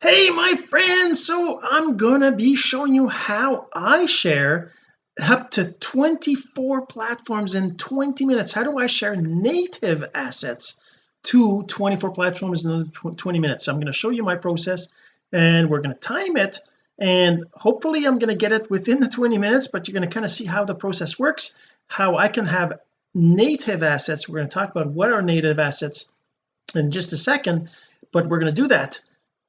hey my friends so I'm gonna be showing you how I share up to 24 platforms in 20 minutes. How do I share native assets to 24 platforms in another 20 minutes? So I'm going to show you my process and we're going to time it and hopefully I'm going to get it within the 20 minutes but you're going to kind of see how the process works how I can have native assets. We're going to talk about what are native assets in just a second but we're going to do that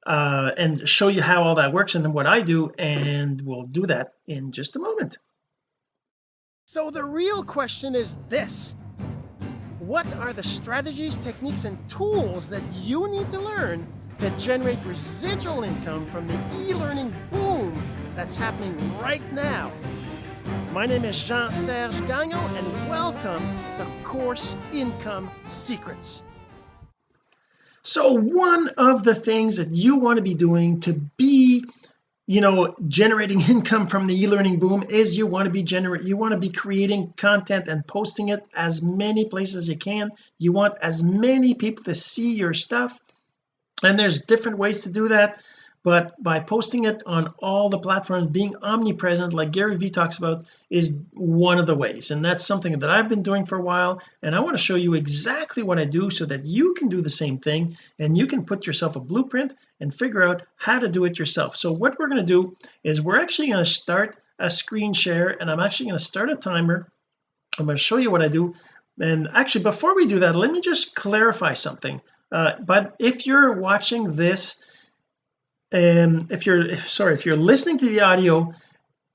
uh, and show you how all that works and then what I do and we'll do that in just a moment. So the real question is this. What are the strategies techniques and tools that you need to learn to generate residual income from the e-learning boom that's happening right now? My name is Jean-Serge Gagnon and welcome to Course Income Secrets so one of the things that you want to be doing to be you know generating income from the e-learning boom is you want to be generate you want to be creating content and posting it as many places as you can. You want as many people to see your stuff. And there's different ways to do that but by posting it on all the platforms being omnipresent like Gary Vee talks about is one of the ways. And that's something that I've been doing for a while. And I want to show you exactly what I do so that you can do the same thing and you can put yourself a blueprint and figure out how to do it yourself. So what we're going to do is we're actually going to start a screen share and I'm actually going to start a timer. I'm going to show you what I do. And actually before we do that let me just clarify something. Uh, but if you're watching this um if you're sorry if you're listening to the audio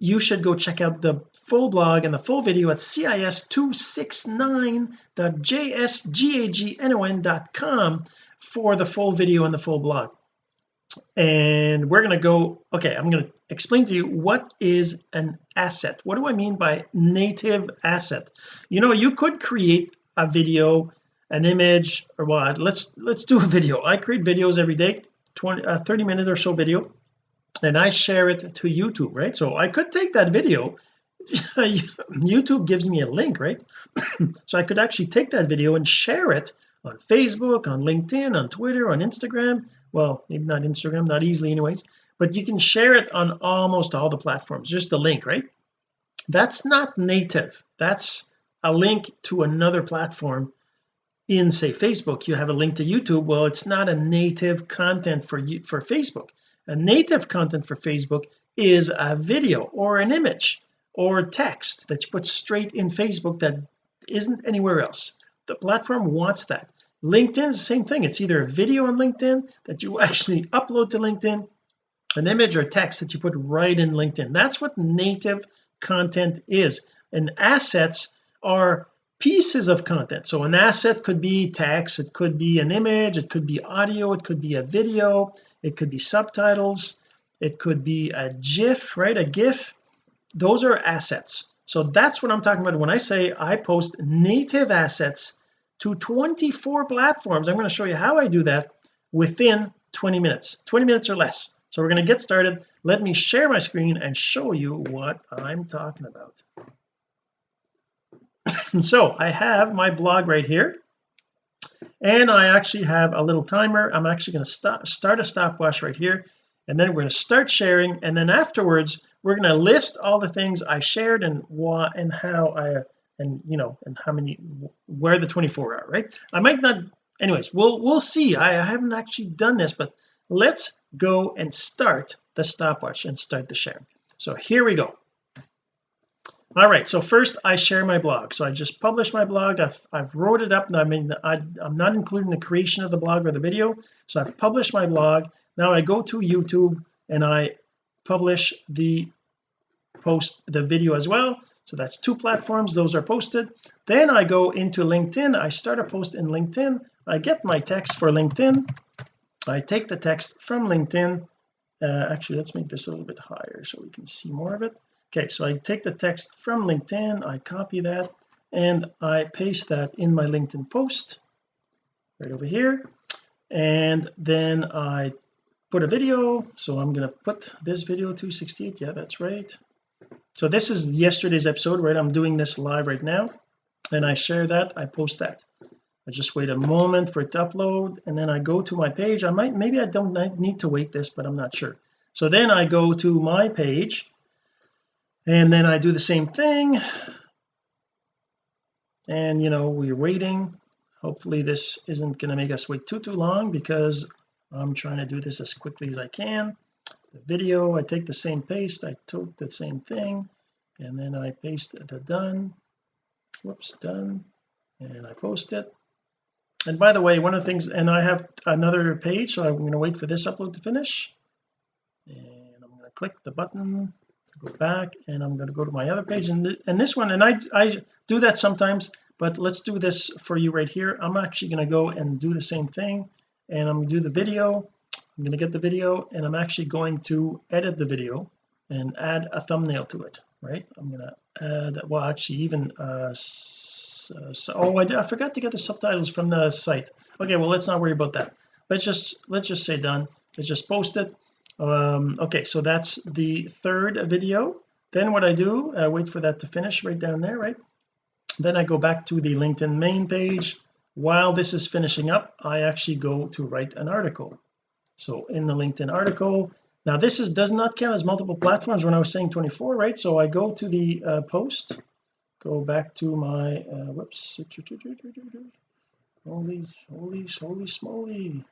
you should go check out the full blog and the full video at cis269.jsgagnon.com for the full video and the full blog. And we're going to go okay I'm going to explain to you what is an asset. What do I mean by native asset? You know you could create a video an image or what? Let's let's do a video. I create videos every day 20 uh, 30 minute or so video and I share it to YouTube right? So I could take that video YouTube gives me a link right? So I could actually take that video and share it on Facebook on LinkedIn on Twitter on Instagram. Well maybe not Instagram not easily anyways but you can share it on almost all the platforms just a link right? That's not native. That's a link to another platform in say Facebook you have a link to YouTube well it's not a native content for you for Facebook. A native content for Facebook is a video or an image or text that you put straight in Facebook that isn't anywhere else. The platform wants that. LinkedIn is the same thing. It's either a video on LinkedIn that you actually upload to LinkedIn an image or text that you put right in LinkedIn. That's what native content is. And assets are pieces of content. So an asset could be text it could be an image it could be audio it could be a video it could be subtitles it could be a gif right a gif. Those are assets. So that's what I'm talking about when I say I post native assets to 24 platforms. I'm going to show you how I do that within 20 minutes 20 minutes or less. So we're going to get started. Let me share my screen and show you what I'm talking about so I have my blog right here. And I actually have a little timer. I'm actually going to start start a stopwatch right here. And then we're going to start sharing. And then afterwards we're going to list all the things I shared and what and how I and you know and how many where the 24 are right? I might not anyways we'll we'll see. I, I haven't actually done this but let's go and start the stopwatch and start the sharing. So here we go all right so first I share my blog. So I just published my blog. I've, I've wrote it up. I mean I, I'm not including the creation of the blog or the video. So I've published my blog. Now I go to YouTube and I publish the post the video as well. So that's two platforms. Those are posted. Then I go into LinkedIn. I start a post in LinkedIn. I get my text for LinkedIn. I take the text from LinkedIn. Uh, actually let's make this a little bit higher so we can see more of it okay so I take the text from LinkedIn I copy that and I paste that in my LinkedIn post right over here. And then I put a video. So I'm going to put this video 268 yeah that's right. So this is yesterday's episode right? I'm doing this live right now and I share that I post that. I just wait a moment for it to upload and then I go to my page. I might maybe I don't need to wait this but I'm not sure. So then I go to my page and then I do the same thing. And you know we're waiting. Hopefully this isn't going to make us wait too too long because I'm trying to do this as quickly as I can. The video I take the same paste I took the same thing and then I paste the done. Whoops done. And I post it. And by the way one of the things and I have another page so I'm going to wait for this upload to finish. And I'm going to click the button. to go back and I'm going to go to my other page and, th and this one and I I do that sometimes but let's do this for you right here. I'm actually going to go and do the same thing and I'm going to do the video. I'm going to get the video and I'm actually going to edit the video and add a thumbnail to it right? I'm going to add that. well actually even uh so, so oh I, I forgot to get the subtitles from the site. Okay well let's not worry about that. Let's just let's just say done. Let's just post it um okay so that's the third video. Then what I do I wait for that to finish right down there right? Then I go back to the LinkedIn main page. While this is finishing up I actually go to write an article. So in the LinkedIn article now this is does not count as multiple platforms. When I was saying 24 right? So I go to the uh, post go back to my uh, whoops. Holy holy holy smoly.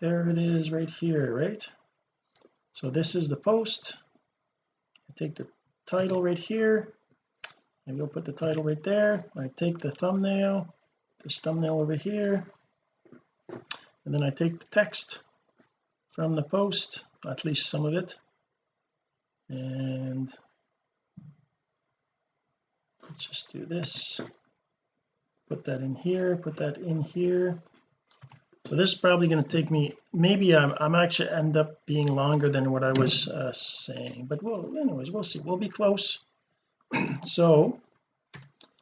There it is right here right so this is the post. I take the title right here. I go put the title right there. I take the thumbnail this thumbnail over here. And then I take the text from the post at least some of it. And let's just do this. Put that in here put that in here so this is probably going to take me maybe I'm, I'm actually end up being longer than what I was uh, saying but well anyways we'll see. We'll be close. So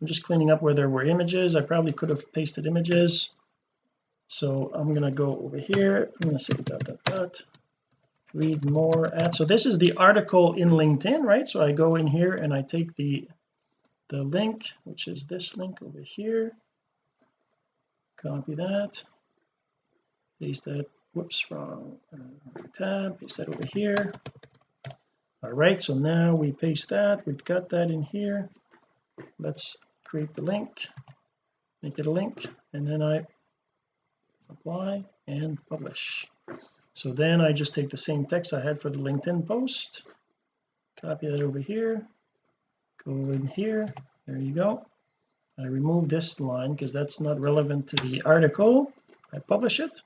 I'm just cleaning up where there were images. I probably could have pasted images. So I'm to go over here. I'm to say dot dot dot. Read more at so this is the article in LinkedIn right? So I go in here and I take the the link which is this link over here. Copy that paste that whoops wrong uh, tab. Paste that over here. All right so now we paste that. We've got that in here. Let's create the link make it a link and then I apply and publish. So then I just take the same text I had for the LinkedIn post copy that over here go in here. There you go. I remove this line because that's not relevant to the article. I publish it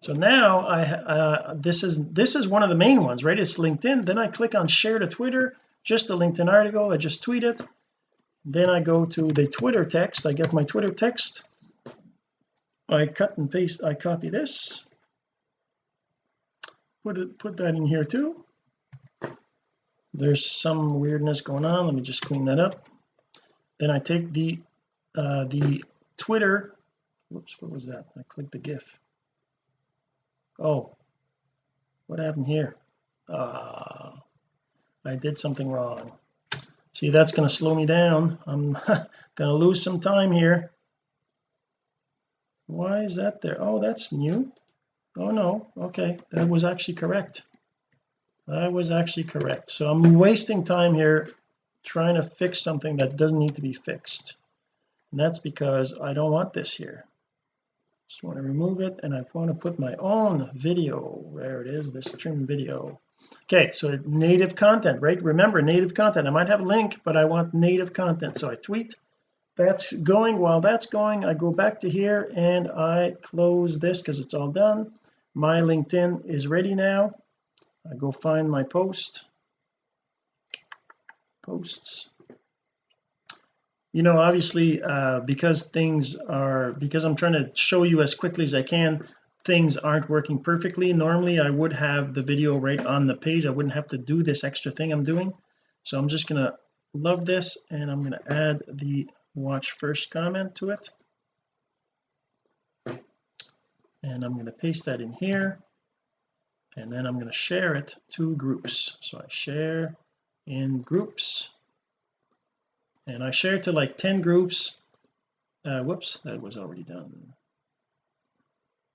so now I uh, this is this is one of the main ones right? It's LinkedIn. Then I click on share to Twitter just the LinkedIn article. I just tweet it. Then I go to the Twitter text. I get my Twitter text. I cut and paste I copy this. Put it put that in here too. There's some weirdness going on. Let me just clean that up. Then I take the uh the Twitter whoops what was that? I clicked the gif oh what happened here? Uh I did something wrong. See that's going to slow me down. I'm going to lose some time here. Why is that there? Oh that's new. Oh no. Okay that was actually correct. That was actually correct. So I'm wasting time here trying to fix something that doesn't need to be fixed. And that's because I don't want this here just want to remove it and I want to put my own video. Where it is this trim video. Okay so native content right? Remember native content. I might have a link but I want native content. So I tweet that's going. While that's going I go back to here and I close this because it's all done. My LinkedIn is ready now. I go find my post. Posts you know obviously uh because things are because I'm trying to show you as quickly as I can things aren't working perfectly. Normally I would have the video right on the page. I wouldn't have to do this extra thing I'm doing. So I'm just gonna love this and I'm going to add the watch first comment to it. And I'm going to paste that in here. And then I'm going to share it to groups. So I share in groups and I share to like 10 groups. Uh, whoops that was already done.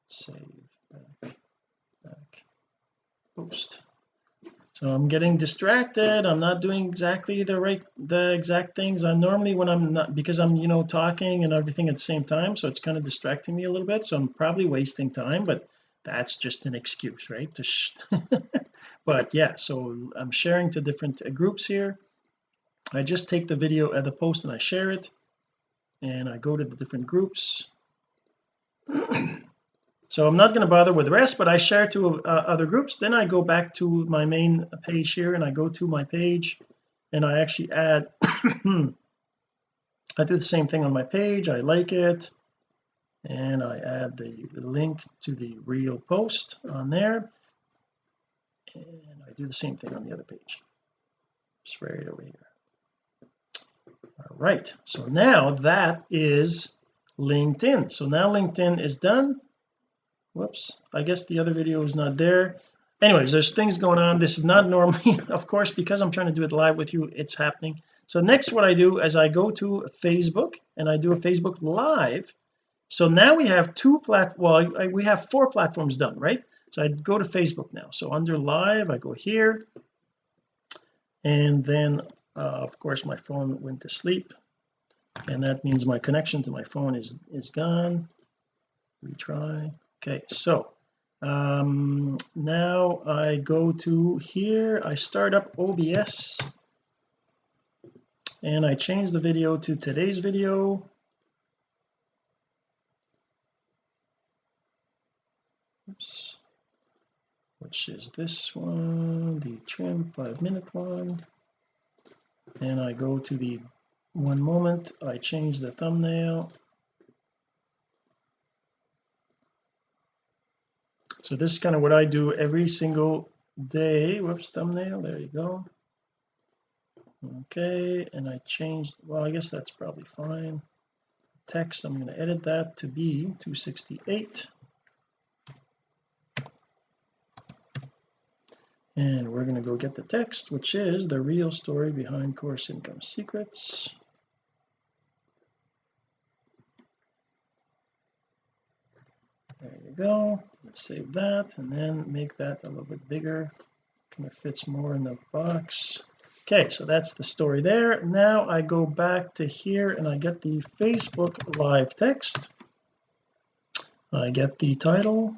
Save back back post. So I'm getting distracted. I'm not doing exactly the right the exact things. I'm normally when I'm not because I'm you know talking and everything at the same time so it's kind of distracting me a little bit so I'm probably wasting time but that's just an excuse right? But yeah so I'm sharing to different uh, groups here I just take the video at the post and I share it and I go to the different groups. So I'm not going to bother with the rest but I share to uh, other groups. Then I go back to my main page here and I go to my page and I actually add I do the same thing on my page. I like it and I add the, link to the real post on there and I do the same thing on the other page. Just right over here all right. So now that is LinkedIn. So now LinkedIn is done. Whoops. I guess the other video is not there. Anyways there's things going on. This is not normally of course because I'm trying to do it live with you it's happening. So next what I do is I go to Facebook and I do a Facebook live. So now we have two plat well I, we have four platforms done right? So I go to Facebook now. So under live I go here. And then of course my phone went to sleep and that means my connection to my phone is is gone. Retry. Okay so um now I go to here. I start up OBS and I change the video to today's video. Oops. Which is this one the trim five minute one and I go to the one moment. I change the thumbnail. So this is kind of what I do every single day. Whoops thumbnail there you go. Okay and I changed well I guess that's probably fine. Text I'm going to edit that to be 268 and we're going to go get the text which is the real story behind course income secrets. There you go. Let's save that and then make that a little bit bigger. Kind of fits more in the box. Okay so that's the story there. Now I go back to here and I get the Facebook live text. I get the title.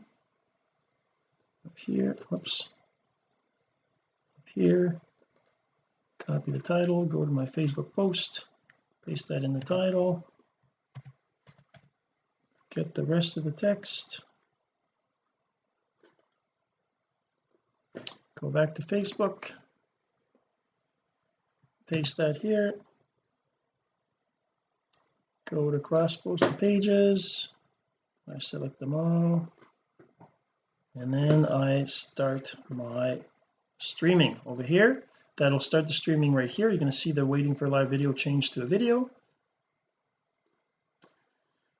Up here whoops here. Copy the title go to my Facebook post paste that in the title. Get the rest of the text. Go back to Facebook. Paste that here. Go to cross post pages. I select them all. And then I start my streaming over here. That'll start the streaming right here. You're going to see they're waiting for live video change to a video.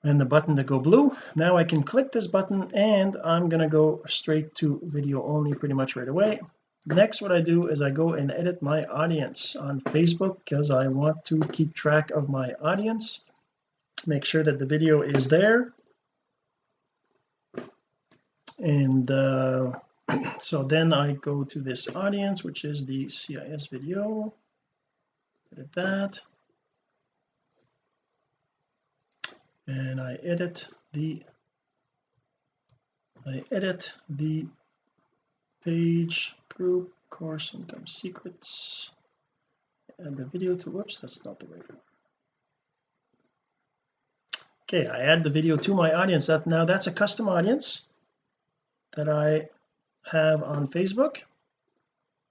And the button to go blue. Now I can click this button and I'm going to go straight to video only pretty much right away. Next what I do is I go and edit my audience on Facebook because I want to keep track of my audience. Make sure that the video is there. And uh, so then I go to this audience which is the CIS video. Edit that. And I edit the I edit the page group course income secrets and the video to whoops that's not the right one. Okay I add the video to my audience. That now that's a custom audience that I have on Facebook.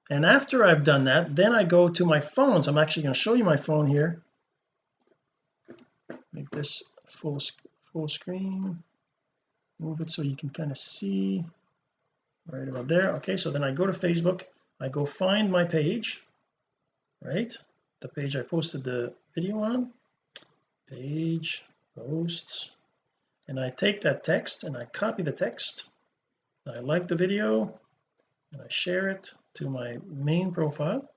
And after I've done that then I go to my phone. So I'm actually going to show you my phone here. Make this full full screen. Move it so you can kind of see. Right about there. Okay so then I go to Facebook. I go find my page. Right? The page I posted the video on. Page posts. And I take that text and I copy the text I like the video and I share it to my main profile.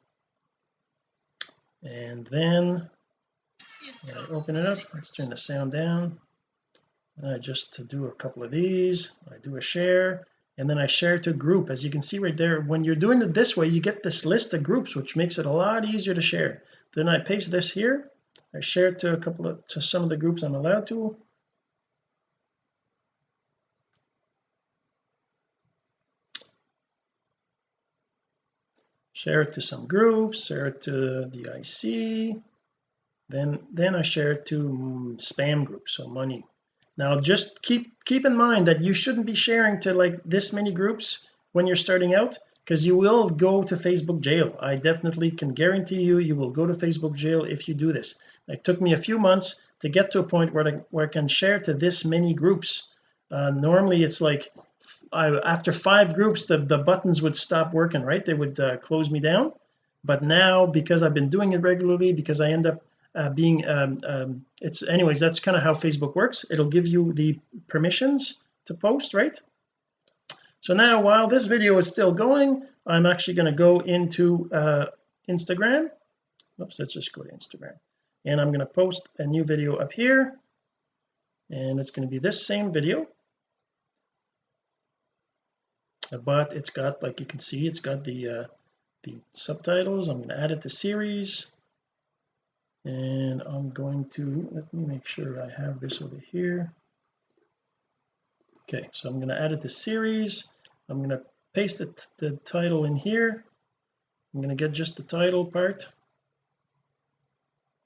And then I open it up let's turn the sound down. And I just to do a couple of these I do a share and then I share to group. As you can see right there when you're doing it this way you get this list of groups which makes it a lot easier to share. Then I paste this here. I share it to a couple of to some of the groups I'm allowed to share it to some groups share it to the IC then then I share it to mm, spam groups so money. Now just keep keep in mind that you shouldn't be sharing to like this many groups when you're starting out because you will go to Facebook jail. I definitely can guarantee you you will go to Facebook jail if you do this. It took me a few months to get to a point where I, where I can share to this many groups. Uh, normally it's like I, after five groups the the buttons would stop working right? They would uh, close me down. But now because I've been doing it regularly because I end up uh, being um, um, it's anyways that's kind of how Facebook works. It'll give you the permissions to post right? So now while this video is still going I'm actually going to go into uh, Instagram. Oops let's just go to Instagram. And I'm going to post a new video up here. And it's going to be this same video but it's got like you can see it's got the uh, the subtitles. I'm going to add it to series. And I'm going to let me make sure I have this over here. Okay so I'm going to add it to series. I'm going to paste it, the title in here. I'm going to get just the title part.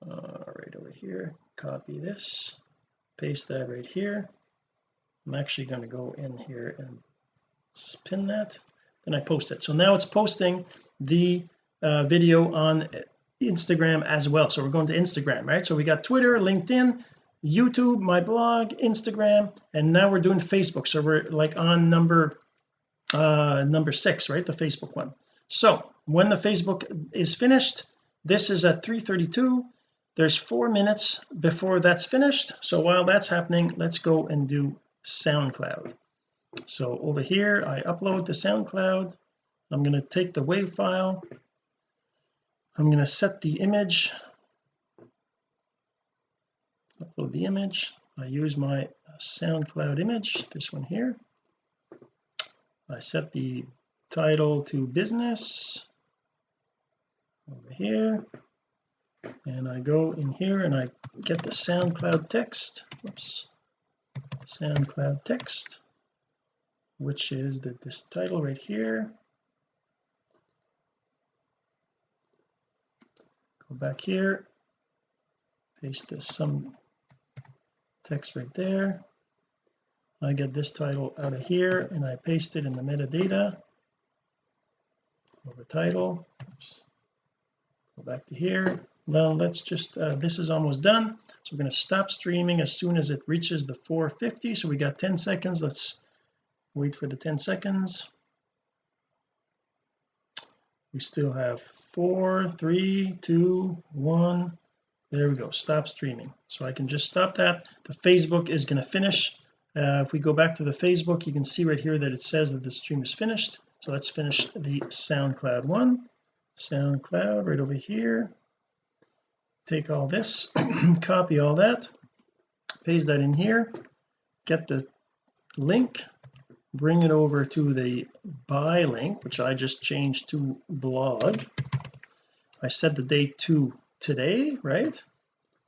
Uh, right over here copy this paste that right here. I'm actually going to go in here and pin that then I post it. So now it's posting the uh, video on Instagram as well. So we're going to Instagram right? So we got Twitter LinkedIn YouTube my blog Instagram and now we're doing Facebook. So we're like on number uh number six right? The Facebook one. So when the Facebook is finished this is at 332 there's four minutes before that's finished. So while that's happening let's go and do SoundCloud so over here I upload to SoundCloud. I'm going to take the WAV file. I'm going to set the image. Upload the image. I use my SoundCloud image this one here. I set the title to business over here. And I go in here and I get the SoundCloud text. Oops. SoundCloud text which is that this title right here go back here paste this some text right there. I get this title out of here and I paste it in the metadata over title. Oops. go back to here. Now let's just uh, this is almost done. So we're going to stop streaming as soon as it reaches the 450 so we got 10 seconds. Let's wait for the 10 seconds. We still have four three two one. There we go stop streaming. So I can just stop that. The Facebook is going to finish. Uh, if we go back to the Facebook you can see right here that it says that the stream is finished. So let's finish the SoundCloud one. SoundCloud right over here. Take all this copy all that paste that in here get the link bring it over to the buy link which I just changed to blog. I set the date to today right?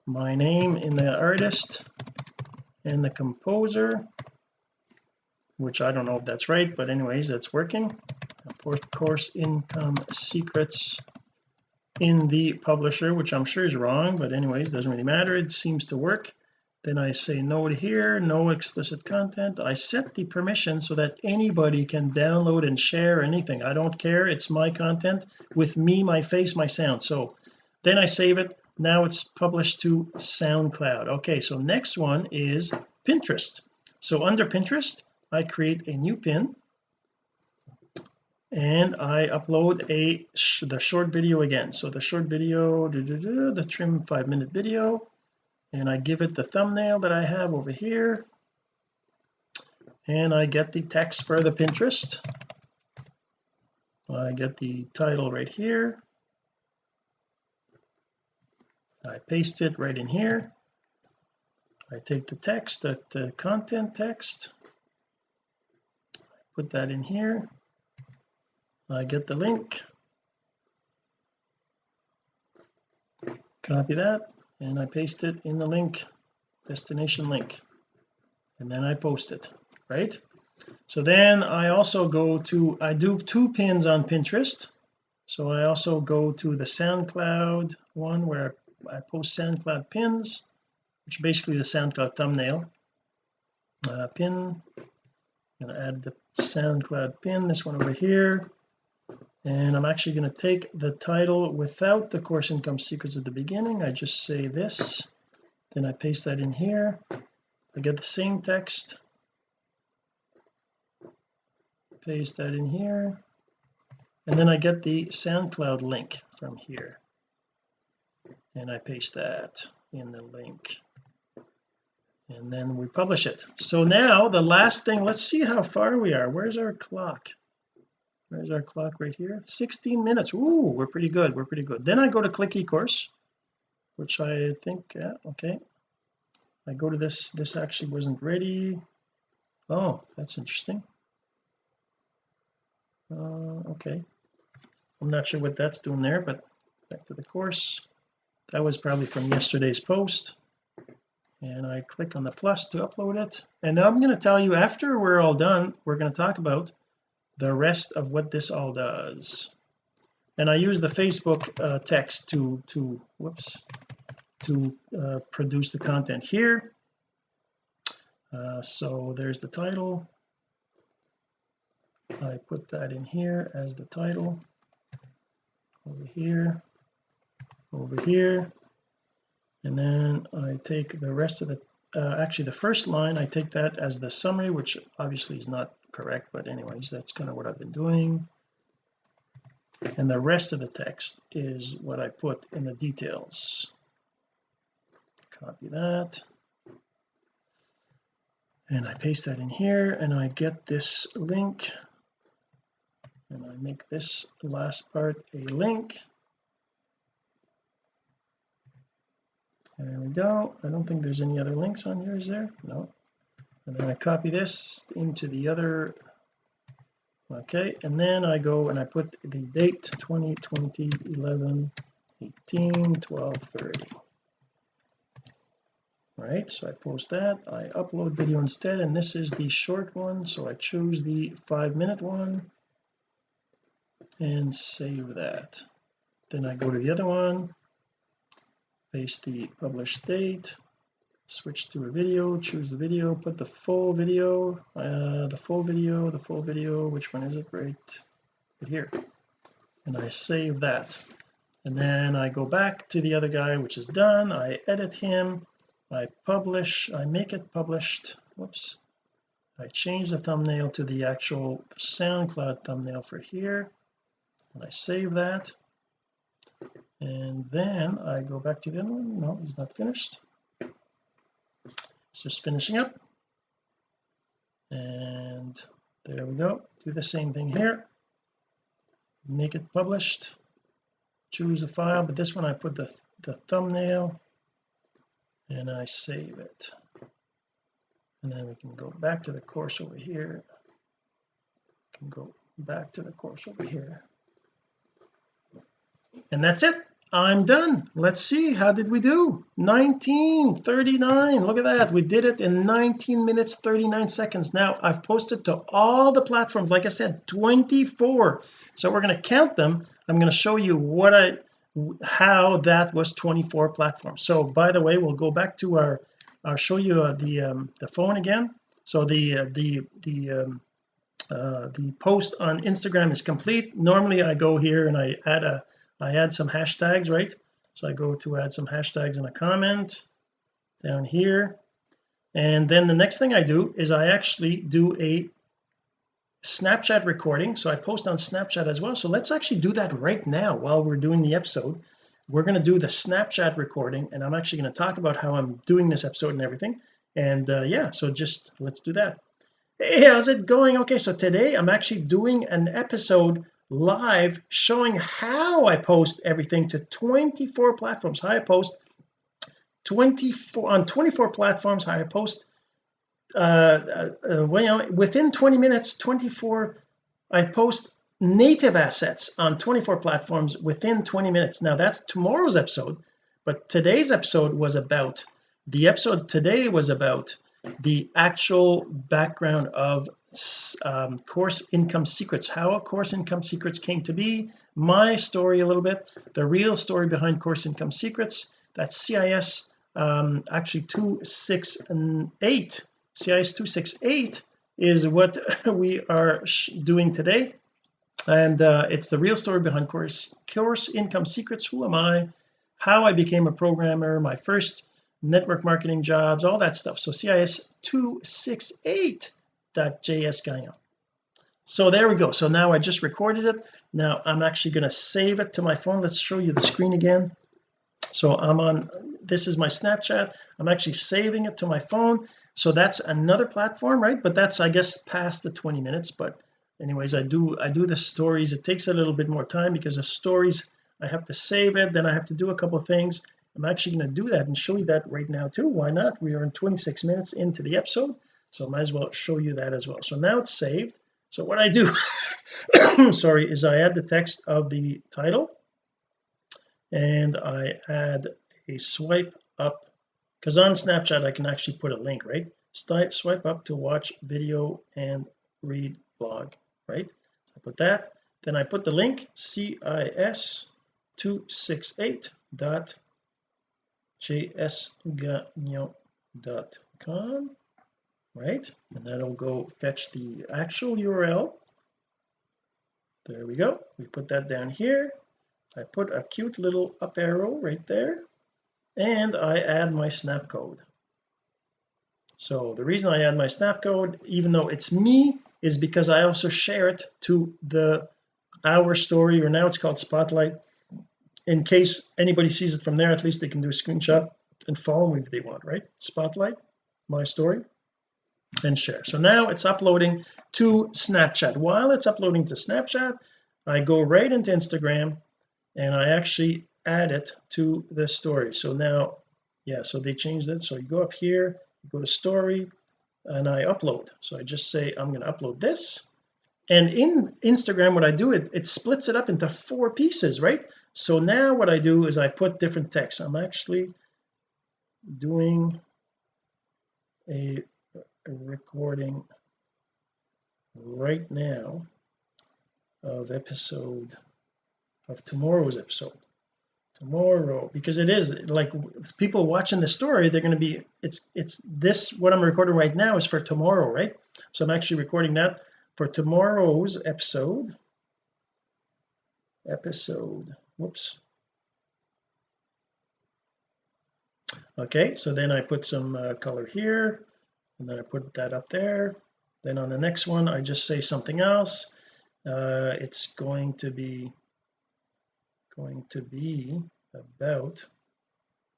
My name in the artist and the composer which I don't know if that's right but anyways that's working. Of course income secrets in the publisher which I'm sure is wrong but anyways doesn't really matter. It seems to work then I say no here no explicit content. I set the permission so that anybody can download and share anything. I don't care. It's my content with me my face my sound. So then I save it. Now it's published to SoundCloud. Okay so next one is Pinterest. So under Pinterest I create a new pin and I upload a sh the short video again. So the short video the trim five minute video and I give it the thumbnail that I have over here. And I get the text for the Pinterest. I get the title right here. I paste it right in here. I take the text that the content text. Put that in here. I get the link. Copy that and I paste it in the link destination link. And then I post it right? So then I also go to I do two pins on Pinterest. So I also go to the SoundCloud one where I post SoundCloud pins which basically the SoundCloud thumbnail. Uh, pin to add the SoundCloud pin this one over here and I'm actually going to take the title without the course income secrets at the beginning. I just say this then I paste that in here. I get the same text. Paste that in here. And then I get the SoundCloud link from here. And I paste that in the link. And then we publish it. So now the last thing let's see how far we are. Where's our clock where's our clock? Right here? 16 minutes. Ooh, we're pretty good. We're pretty good. Then I go to click eCourse which I think yeah okay. I go to this this actually wasn't ready. Oh that's interesting. Uh, okay. I'm not sure what that's doing there but back to the course. That was probably from yesterday's post. And I click on the plus to upload it. And now I'm going to tell you after we're all done we're going to talk about the rest of what this all does. And I use the Facebook uh, text to to whoops to uh, produce the content here. Uh, so there's the title. I put that in here as the title. Over here. Over here. And then I take the rest of the uh, actually the first line I take that as the summary which obviously is not correct but anyways that's kind of what I've been doing. And the rest of the text is what I put in the details. Copy that. And I paste that in here and I get this link. And I make this last part a link. There we go. I don't think there's any other links on here is there? No and then I copy this into the other okay and then I go and I put the date 2020 11 18 12 30 right so I post that I upload video instead and this is the short one so I choose the five minute one and save that. Then I go to the other one paste the published date switch to a video choose the video put the full video uh, the full video the full video which one is it? Right, right here. And I save that. And then I go back to the other guy which is done. I edit him. I publish. I make it published. Whoops. I change the thumbnail to the actual SoundCloud thumbnail for here. And I save that. And then I go back to the other one. No it's not finished just finishing up. And there we go. Do the same thing here. Make it published. Choose a file but this one I put the, the thumbnail and I save it. And then we can go back to the course over here. Can go back to the course over here. And that's it I'm done. Let's see. How did we do? 1939 look at that. We did it in 19 minutes 39 seconds. Now I've posted to all the platforms like I said 24 so we're going to count them. I'm going to show you what I how that was 24 platforms. So by the way we'll go back to our I'll show you uh, the um, the phone again. So the uh, the the um, uh, the post on Instagram is complete. Normally I go here and I add a I add some hashtags right? So I go to add some hashtags in a comment down here. And then the next thing I do is I actually do a Snapchat recording. So I post on Snapchat as well. So let's actually do that right now while we're doing the episode. We're going to do the Snapchat recording and I'm actually going to talk about how I'm doing this episode and everything. And uh, yeah so just let's do that. Hey how's it going? Okay so today I'm actually doing an episode live showing how I post everything to 24 platforms. How I post 24 on 24 platforms how I post uh, uh, uh within 20 minutes 24 I post native assets on 24 platforms within 20 minutes. Now that's tomorrow's episode but today's episode was about the episode today was about the actual background of um, course income secrets how course income secrets came to be my story a little bit the real story behind course income secrets that's CIS um, actually 268 CIS 268 is what we are doing today. And uh, it's the real story behind course course income secrets who am I how I became a programmer my first network marketing jobs all that stuff. So CIS 268.js Gagnon so there we go. So now I just recorded it. Now I'm actually going to save it to my phone. Let's show you the screen again. So I'm on this is my Snapchat. I'm actually saving it to my phone. So that's another platform right? But that's I guess past the 20 minutes. But anyways I do I do the stories. It takes a little bit more time because the stories I have to save it. Then I have to do a couple of things I'm actually going to do that and show you that right now too. Why not? We are in 26 minutes into the episode so I might as well show you that as well. So now it's saved. So what I do sorry is I add the text of the title and I add a swipe up because on Snapchat I can actually put a link right? Swipe swipe up to watch video and read blog right? So I put that. Then I put the link cis 268 dot jsgagnon.com right? And that'll go fetch the actual URL there we go. We put that down here. I put a cute little up arrow right there and I add my snap code. So the reason I add my snap code even though it's me is because I also share it to the our story or now it's called spotlight in case anybody sees it from there at least they can do a screenshot and follow me if they want right? Spotlight my story and share. So now it's uploading to Snapchat. While it's uploading to Snapchat I go right into Instagram and I actually add it to the story. So now yeah so they changed it. So you go up here you go to story and I upload. So I just say I'm going to upload this and in Instagram what I do it it splits it up into four pieces right? So now what I do is I put different text I'm actually doing a, recording right now of episode of tomorrow's episode. Tomorrow because it is like people watching the story they're going to be it's it's this what I'm recording right now is for tomorrow right? So I'm actually recording that for tomorrow's episode episode whoops. Okay so then I put some uh, color here and then I put that up there. Then on the next one I just say something else. Uh, it's going to be going to be about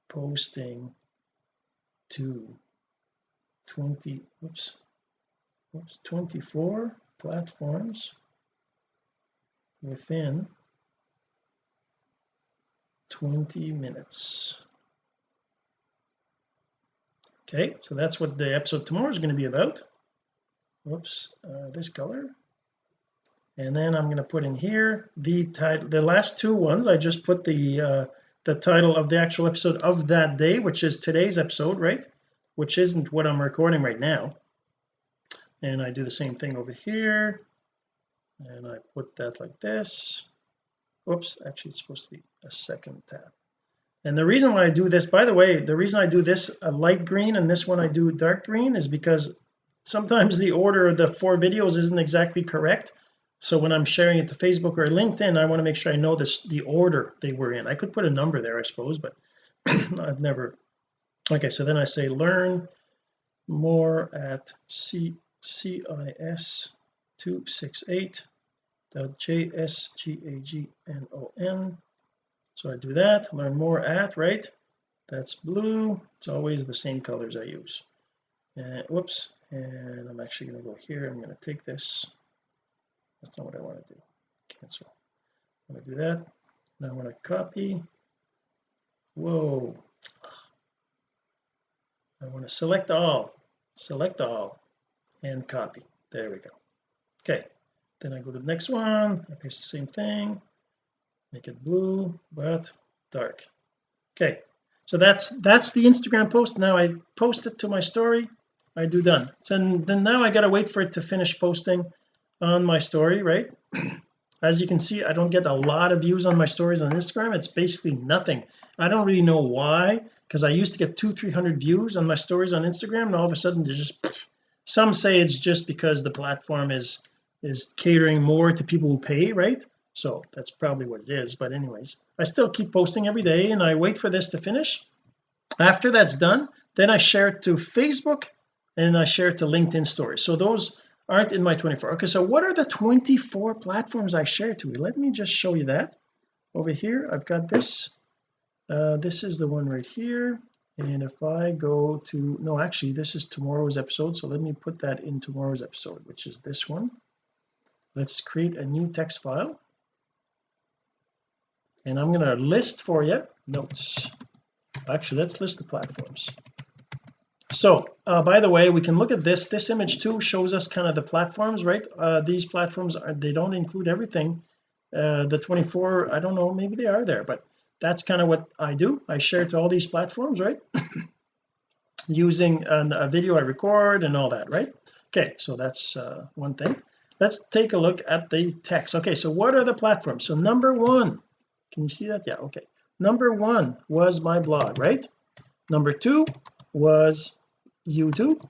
posting to 20 oops oops 24 platforms within 20 minutes. Okay so that's what the episode tomorrow is going to be about. Whoops uh, this color. And then I'm going to put in here the title the last two ones. I just put the uh, the title of the actual episode of that day which is today's episode right? Which isn't what I'm recording right now and I do the same thing over here. And I put that like this. Oops actually it's supposed to be a second tab. And the reason why I do this by the way the reason I do this a light green and this one I do dark green is because sometimes the order of the four videos isn't exactly correct. So when I'm sharing it to Facebook or LinkedIn I want to make sure I know this the order they were in. I could put a number there I suppose but I've never okay so then I say learn more at C CIS 268.jsgagnon so I do that learn more at right? That's blue. It's always the same colors I use. And whoops and I'm actually going to go here. I'm going to take this. That's not what I want to do. Cancel. I'm going to do that. Now I'm going to copy. Whoa. I want to select all. Select all and copy. There we go. Okay then I go to the next one. I paste the same thing. Make it blue but dark. Okay so that's that's the Instagram post. Now I post it to my story. I do done. So then now I gotta wait for it to finish posting on my story right? As you can see I don't get a lot of views on my stories on Instagram. It's basically nothing. I don't really know why because I used to get two three hundred views on my stories on Instagram and all of a sudden there's just some say it's just because the platform is is catering more to people who pay right? So that's probably what it is but anyways. I still keep posting every day and I wait for this to finish. After that's done then I share it to Facebook and I share it to LinkedIn stories. So those aren't in my 24 okay so what are the 24 platforms I share to? Let me just show you that. Over here I've got this. Uh, this is the one right here and if I go to no actually this is tomorrow's episode so let me put that in tomorrow's episode which is this one. Let's create a new text file. And I'm going to list for you notes. Actually let's list the platforms. So uh, by the way we can look at this. This image too shows us kind of the platforms right? Uh, these platforms are they don't include everything. Uh, the 24 I don't know maybe they are there but that's kind of what I do. I share to all these platforms right? Using a video I record and all that right? Okay so that's uh, one thing. Let's take a look at the text. Okay so what are the platforms? So number one can you see that? Yeah okay. Number one was my blog right? Number two was YouTube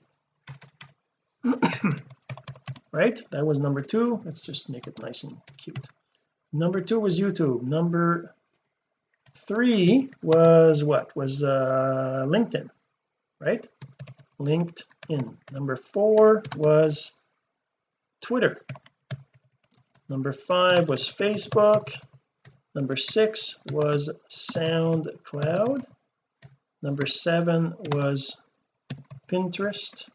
right? That was number two. Let's just make it nice and cute. Number two was YouTube. Number three was what? Was uh LinkedIn right? LinkedIn. Number four was Twitter. Number five was Facebook. Number six was SoundCloud. Number seven was Pinterest.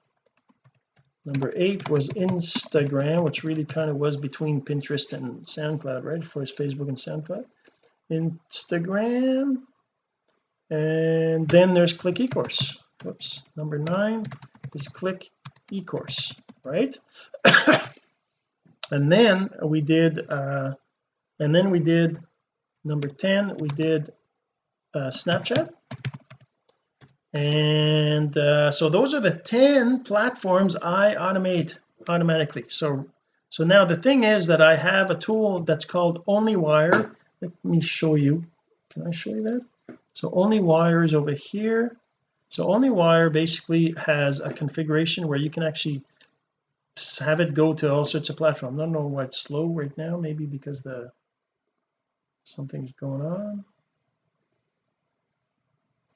Number eight was Instagram which really kind of was between Pinterest and SoundCloud right? For Facebook and SoundCloud Instagram. And then there's click ecourse. Whoops number nine is click ecourse right? And then we did uh and then we did number 10 we did uh, Snapchat. And uh, so those are the 10 platforms I automate automatically. So so now the thing is that I have a tool that's called OnlyWire let me show you. Can I show you that? So OnlyWire is over here. So OnlyWire basically has a configuration where you can actually have it go to all sorts of platforms. I don't know why it's slow right now. Maybe because the something's going on.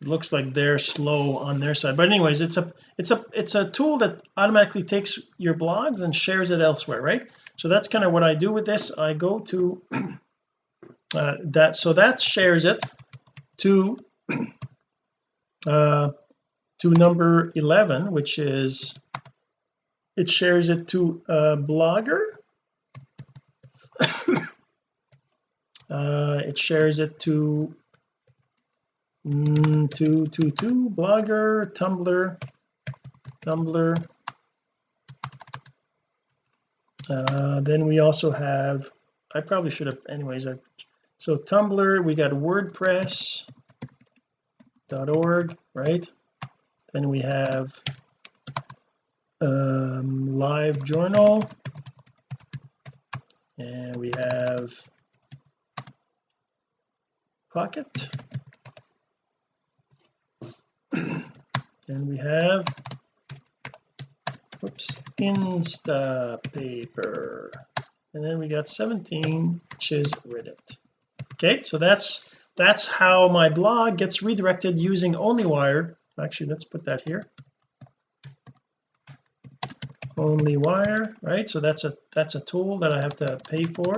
It looks like they're slow on their side. But anyways it's a it's a it's a tool that automatically takes your blogs and shares it elsewhere right? So that's kind of what I do with this. I go to uh, that so that shares it to uh to number 11 which is it shares it to a blogger. Uh it shares it to mm, to to to blogger tumblr tumblr. Uh, then we also have I probably should have anyways I so tumblr we got wordpress.org right? Then we have um LiveJournal. And we have pocket. And we have whoops instapaper. And then we got 17 which is reddit okay so that's that's how my blog gets redirected using onlywire. Actually let's put that here. Onlywire right? So that's a that's a tool that I have to pay for.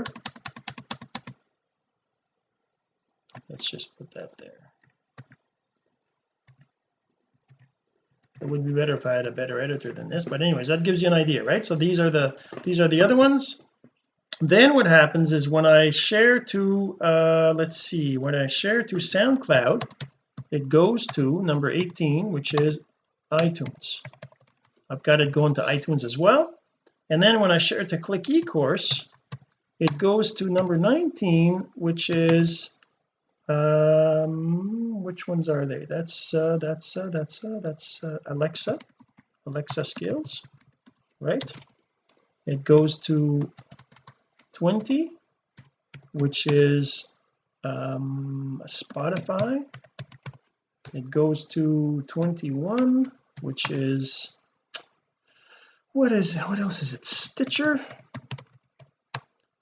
Let's just put that there. It would be better if I had a better editor than this but anyways that gives you an idea right? So these are the these are the other ones then what happens is when I share to uh let's see when I share to SoundCloud it goes to number 18 which is iTunes. I've got it going to iTunes as well. And then when I share to click eCourse it goes to number 19 which is um which ones are they? That's uh that's uh that's uh that's uh, Alexa Alexa skills right? It goes to 20 which is um Spotify. It goes to 21 which is what is what else is it? Stitcher.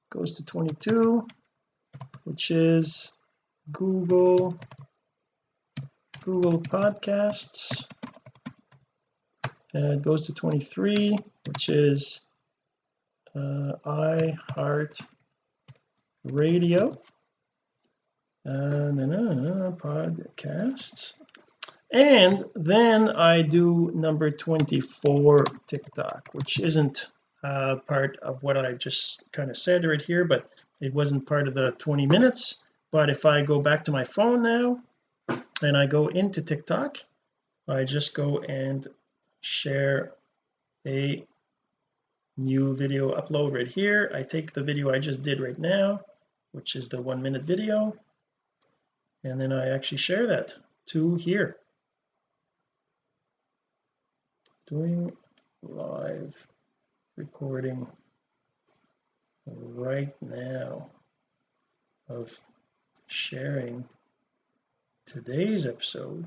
Goes to 22 which is Google Google podcasts. And it goes to 23 which is uh, heart Radio. And then podcasts. And then I do number 24 TikTok which isn't uh, part of what I just kind of said right here but it wasn't part of the 20 minutes. But if I go back to my phone now and I go into TikTok I just go and share a new video upload right here. I take the video I just did right now which is the one minute video and then I actually share that to here. Doing live recording right now of sharing today's episode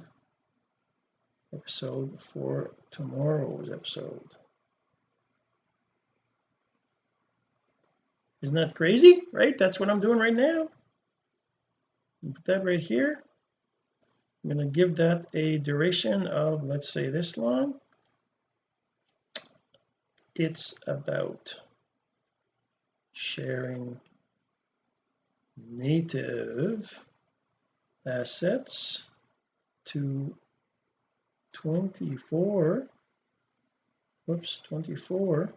episode for tomorrow's episode isn't that crazy right? That's what I'm doing right now. Put that right here. I'm going to give that a duration of let's say this long. It's about sharing native assets to 24 whoops 24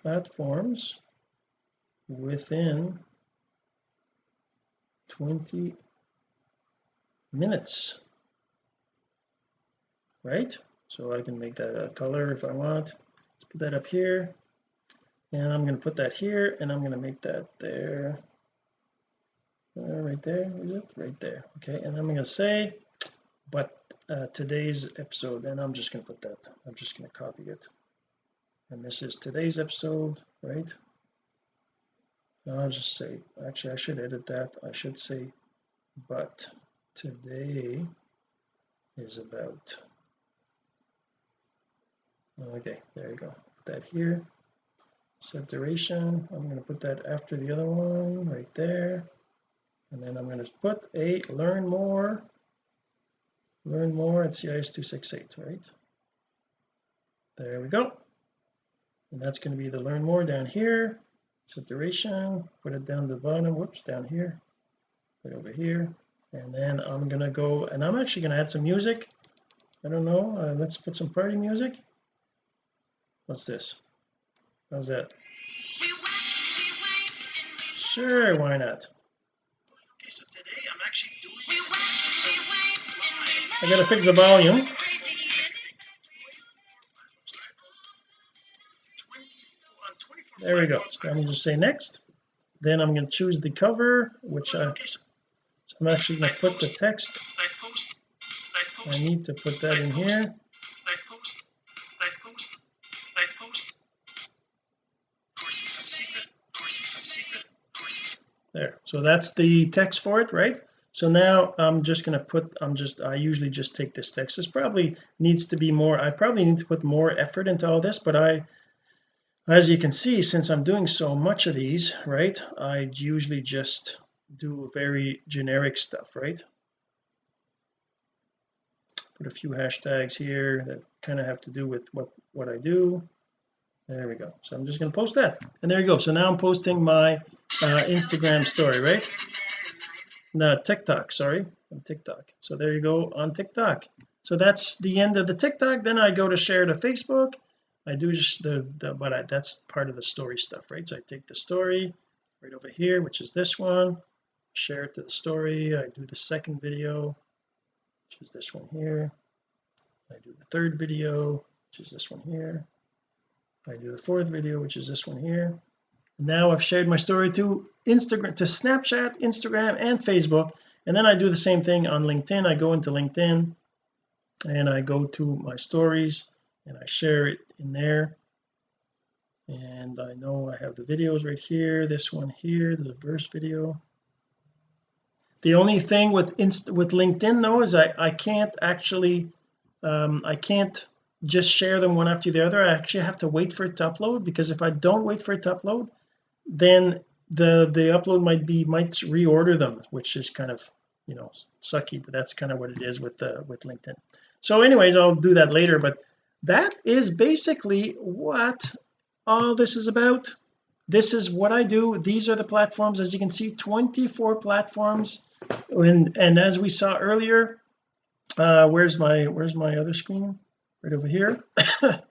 platforms within 20 minutes right? So I can make that a color if I want. Let's put that up here. And I'm going to put that here and I'm going to make that there. Uh, right there is it? Right there okay. And I'm going to say but uh, today's episode and I'm just going to put that. I'm just going to copy it. And this is today's episode right I'll just say actually I should edit that. I should say but today is about okay there you go. Put that here. Set duration I'm going to put that after the other one right there. And then I'm going to put a learn more. Learn more at CIS 268 right? There we go. And that's going to be the learn more down here set duration. Put it down to the bottom. Whoops down here. Right over here. And then I'm gonna go and I'm actually gonna add some music. I don't know. Uh, let's put some party music. What's this? How's that? Sure why not? Okay so today I'm actually I gotta fix the volume there we go. I'm just say next. Then I'm going to choose the cover which I so I'm actually going to put the text. I need to put that in here. There. So that's the text for it right? So now I'm just going to put I'm just I usually just take this text. This probably needs to be more I probably need to put more effort into all this but I as you can see since I'm doing so much of these right I usually just do very generic stuff right? Put a few hashtags here that kind of have to do with what what I do. There we go. So I'm just going to post that. And there you go. So now I'm posting my uh, Instagram story right? No TikTok sorry. On TikTok. So there you go on TikTok. So that's the end of the TikTok. Then I go to share to Facebook I do just the, the but I, that's part of the story stuff right? So I take the story right over here which is this one share it to the story. I do the second video which is this one here. I do the third video which is this one here. I do the fourth video which is this one here. And now I've shared my story to Instagram to Snapchat Instagram and Facebook. And then I do the same thing on LinkedIn. I go into LinkedIn and I go to my stories and I share it in there. And I know I have the videos right here this one here the first video. The only thing with Inst with LinkedIn though is I I can't actually um, I can't just share them one after the other. I actually have to wait for it to upload because if I don't wait for it to upload then the the upload might be might reorder them which is kind of you know sucky but that's kind of what it is with the with LinkedIn. So anyways I'll do that later but that is basically what all this is about. This is what I do. These are the platforms. As you can see 24 platforms. And and as we saw earlier uh where's my where's my other screen? Right over here.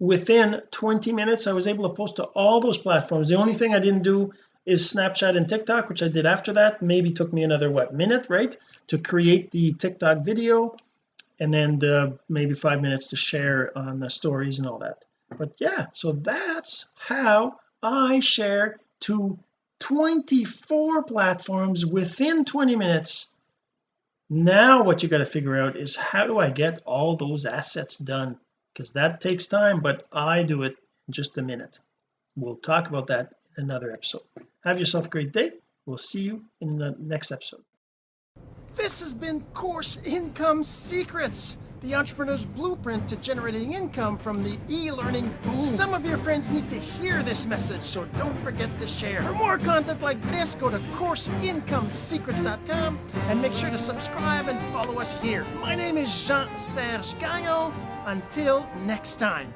Within 20 minutes I was able to post to all those platforms. The only thing I didn't do is Snapchat and TikTok which I did after that. Maybe took me another what minute right to create the TikTok video and then the maybe five minutes to share on the stories and all that. But yeah so that's how I share to 24 platforms within 20 minutes. Now what you got to figure out is how do I get all those assets done? Because that takes time but I do it in just a minute. We'll talk about that in another episode. Have yourself a great day. We'll see you in the next episode This has been Course Income Secrets, the entrepreneur's blueprint to generating income from the e-learning boom. Some of your friends need to hear this message, so don't forget to share. For more content like this, go to CourseIncomeSecrets.com and make sure to subscribe and follow us here. My name is Jean-Serge Gagnon. Until next time.